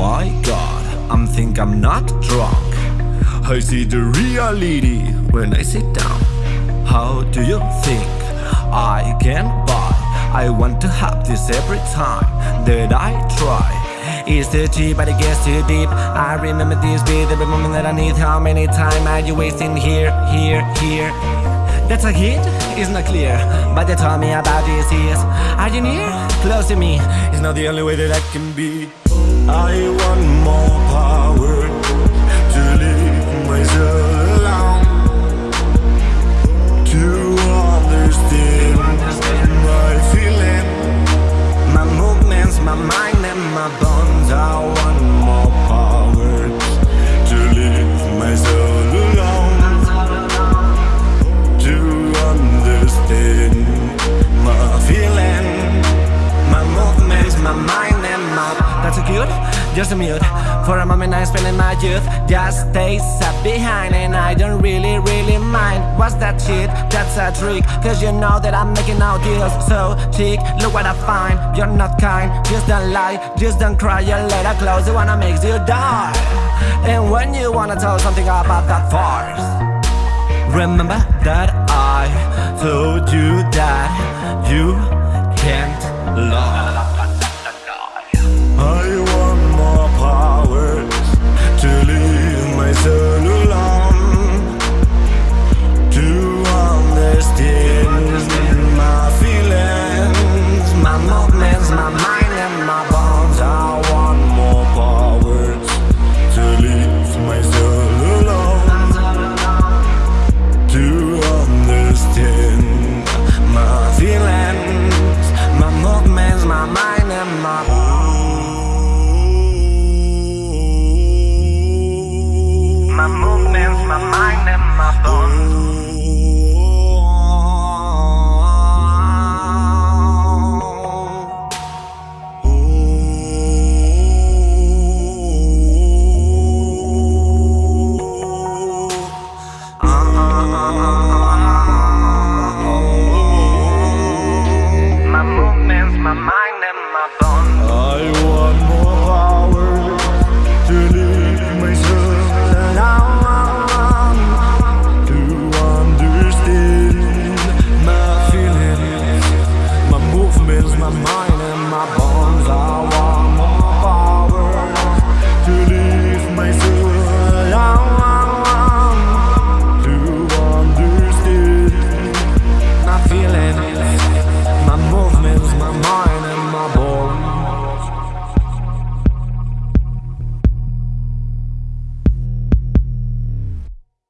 my god, I'm think I'm not drunk. I see the reality when I sit down. How do you think I can buy? I want to have this every time that I try. It's too cheap, but it gets too deep. I remember this beat every moment that I need. How many time are you wasting here, here, here? That's a hit? It's not clear? But they told me about this years. Are you near? Close to me. It's not the only way that I can be. I want more power To leave myself my That's a good, just a mute. For a moment I'm spending my youth Just stay sat behind and I don't really, really mind. What's that shit? That's a trick Cause you know that I'm making out deals. So chick, look what I find. You're not kind, just don't lie. Just don't cry, you let her close one that makes you die. And when you wanna tell something about that farce Remember that I fills my mind and my bones are